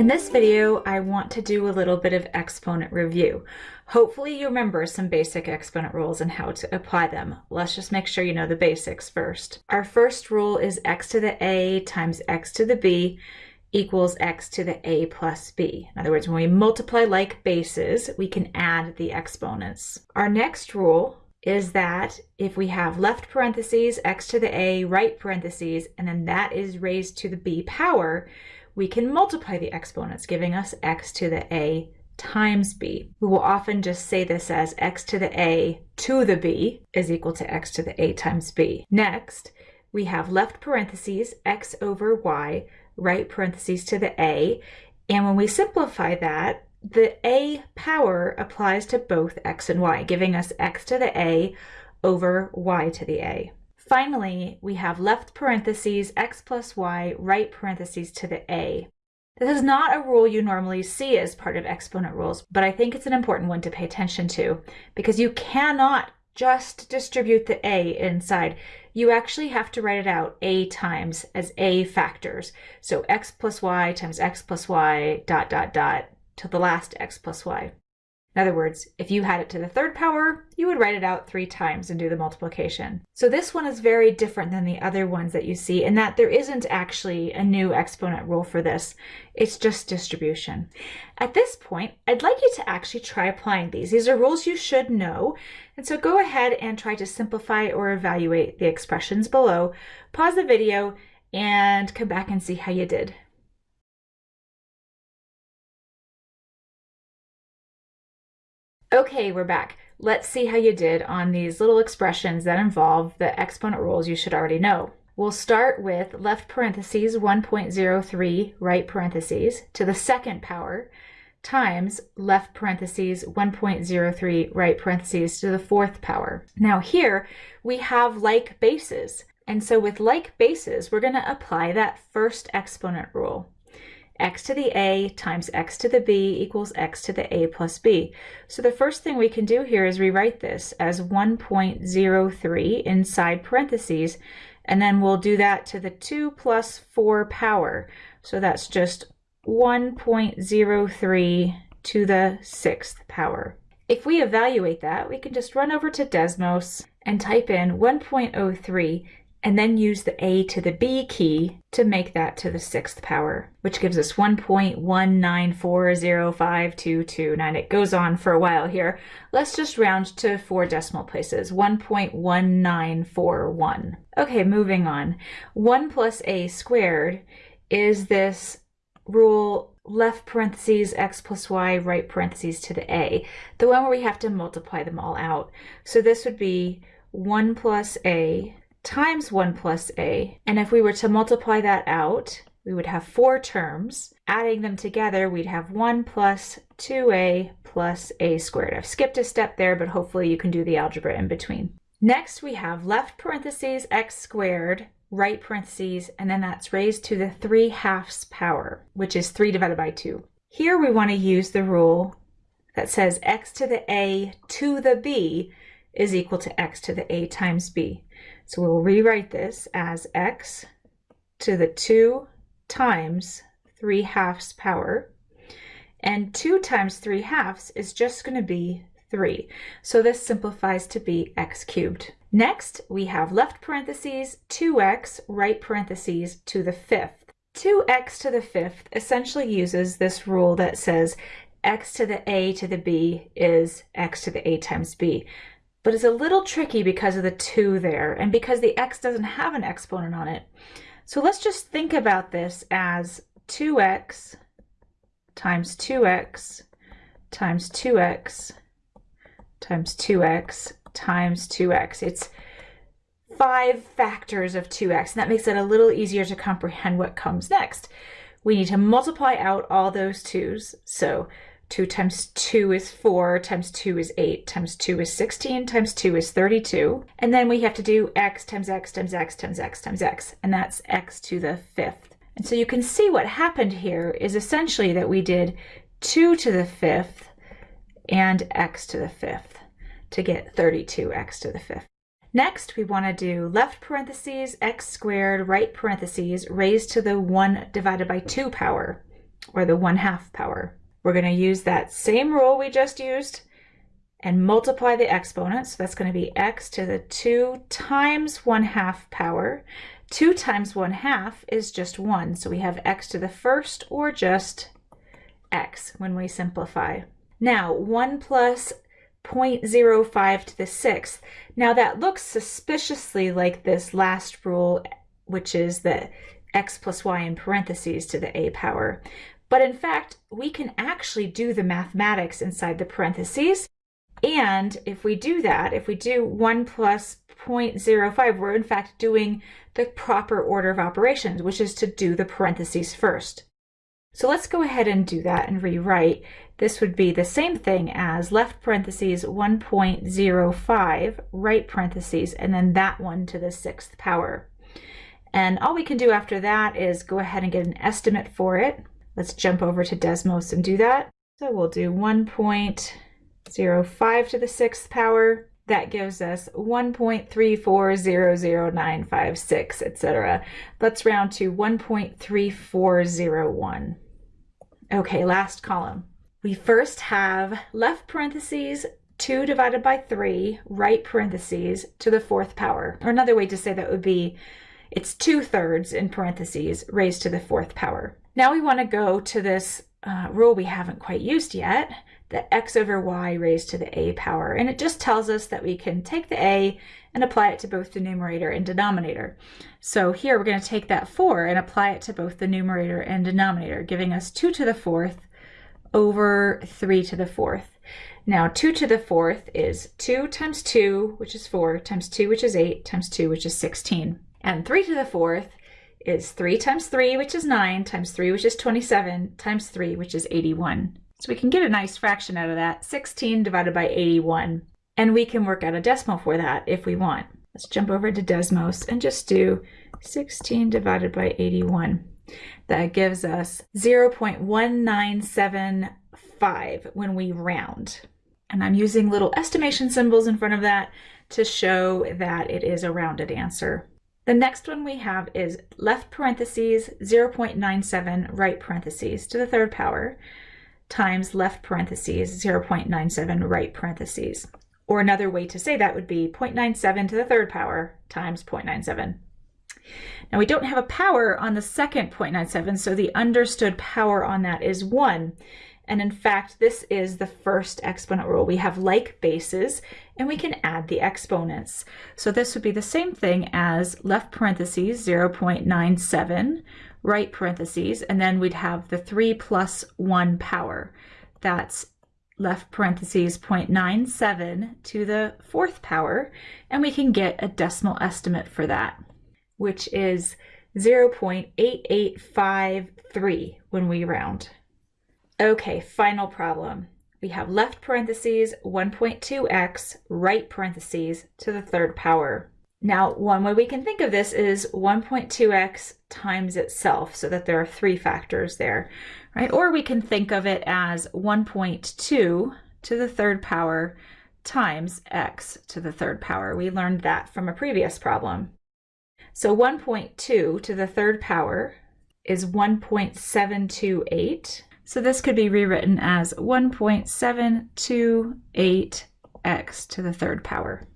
In this video, I want to do a little bit of exponent review. Hopefully you remember some basic exponent rules and how to apply them. Let's just make sure you know the basics first. Our first rule is x to the a times x to the b equals x to the a plus b. In other words, when we multiply like bases, we can add the exponents. Our next rule is that if we have left parentheses, x to the a, right parentheses, and then that is raised to the b power, we can multiply the exponents, giving us x to the a times b. We will often just say this as x to the a to the b is equal to x to the a times b. Next, we have left parentheses, x over y, right parentheses to the a, and when we simplify that, the a power applies to both x and y, giving us x to the a over y to the a. Finally, we have left parentheses x plus y, right parentheses to the a. This is not a rule you normally see as part of exponent rules, but I think it's an important one to pay attention to because you cannot just distribute the a inside. You actually have to write it out a times as a factors. So x plus y times x plus y dot dot dot to the last x plus y. In other words, if you had it to the third power, you would write it out three times and do the multiplication. So this one is very different than the other ones that you see in that there isn't actually a new exponent rule for this. It's just distribution. At this point, I'd like you to actually try applying these. These are rules you should know. And so go ahead and try to simplify or evaluate the expressions below. Pause the video and come back and see how you did. Okay, we're back. Let's see how you did on these little expressions that involve the exponent rules you should already know. We'll start with left parentheses 1.03 right parentheses to the second power times left parentheses 1.03 right parentheses to the fourth power. Now here we have like bases. And so with like bases, we're going to apply that first exponent rule x to the a times x to the b equals x to the a plus b. So the first thing we can do here is rewrite this as 1.03 inside parentheses, and then we'll do that to the 2 plus 4 power. So that's just 1.03 to the sixth power. If we evaluate that, we can just run over to Desmos and type in 1.03 and then use the A to the B key to make that to the sixth power, which gives us 1.1940522. It goes on for a while here. Let's just round to four decimal places, 1.1941. Okay, moving on. 1 plus A squared is this rule left parentheses x plus y, right parentheses to the A, the one where we have to multiply them all out. So this would be 1 plus A times 1 plus a. And if we were to multiply that out, we would have four terms. Adding them together, we'd have 1 plus 2a plus a squared. I've skipped a step there, but hopefully you can do the algebra in between. Next, we have left parentheses x squared, right parentheses, and then that's raised to the 3 halves power, which is 3 divided by 2. Here we want to use the rule that says x to the a to the b is equal to x to the a times b. So we'll rewrite this as x to the 2 times 3 halves power. And 2 times 3 halves is just going to be 3. So this simplifies to be x cubed. Next, we have left parentheses 2x, right parentheses to the fifth. 2x to the fifth essentially uses this rule that says x to the a to the b is x to the a times b but it's a little tricky because of the 2 there and because the x doesn't have an exponent on it. So let's just think about this as 2x times 2x times 2x times 2x times 2x. It's five factors of 2x, and that makes it a little easier to comprehend what comes next. We need to multiply out all those 2's. So 2 times 2 is 4, times 2 is 8, times 2 is 16, times 2 is 32. And then we have to do x times x times x times x times x, and that's x to the fifth. And so you can see what happened here is essentially that we did 2 to the fifth and x to the fifth to get 32x to the fifth. Next, we want to do left parentheses x squared, right parentheses, raised to the 1 divided by 2 power or the 1 half power. We're going to use that same rule we just used and multiply the exponents. So that's going to be x to the 2 times 1 half power. 2 times 1 half is just 1, so we have x to the first or just x when we simplify. Now, 1 plus 0.05 to the sixth. Now that looks suspiciously like this last rule, which is the x plus y in parentheses to the a power. But in fact, we can actually do the mathematics inside the parentheses. And if we do that, if we do 1 plus 0.05, we're in fact doing the proper order of operations, which is to do the parentheses first. So let's go ahead and do that and rewrite. This would be the same thing as left parentheses 1.05, right parentheses, and then that one to the sixth power. And all we can do after that is go ahead and get an estimate for it. Let's jump over to Desmos and do that. So we'll do 1.05 to the sixth power. That gives us 1.3400956, etc. Let's round to 1.3401. Okay, last column. We first have left parentheses 2 divided by 3, right parentheses, to the fourth power. Or another way to say that would be it's 2 thirds in parentheses raised to the fourth power. Now we want to go to this uh, rule we haven't quite used yet, the x over y raised to the a power. And it just tells us that we can take the a and apply it to both the numerator and denominator. So here we're going to take that 4 and apply it to both the numerator and denominator, giving us 2 to the fourth over 3 to the fourth. Now 2 to the fourth is 2 times 2, which is 4, times 2, which is 8, times 2, which is 16. And 3 to the fourth is 3 times 3, which is 9, times 3, which is 27, times 3, which is 81. So we can get a nice fraction out of that, 16 divided by 81. And we can work out a decimal for that if we want. Let's jump over to Desmos and just do 16 divided by 81. That gives us 0.1975 when we round. And I'm using little estimation symbols in front of that to show that it is a rounded answer. The next one we have is left parentheses 0.97 right parentheses to the third power times left parentheses 0.97 right parentheses. Or another way to say that would be 0.97 to the third power times 0.97. Now we don't have a power on the second 0.97, so the understood power on that is 1. And in fact, this is the first exponent rule. We have like bases, and we can add the exponents. So this would be the same thing as left parentheses 0.97 right parentheses, and then we'd have the 3 plus 1 power. That's left parentheses 0.97 to the fourth power, and we can get a decimal estimate for that, which is 0.8853 when we round. Okay, final problem. We have left parentheses 1.2x, right parentheses to the third power. Now, one way we can think of this is 1.2x times itself, so that there are three factors there, right? Or we can think of it as 1.2 to the third power times x to the third power. We learned that from a previous problem. So 1.2 to the third power is 1.728. So this could be rewritten as 1.728x to the third power.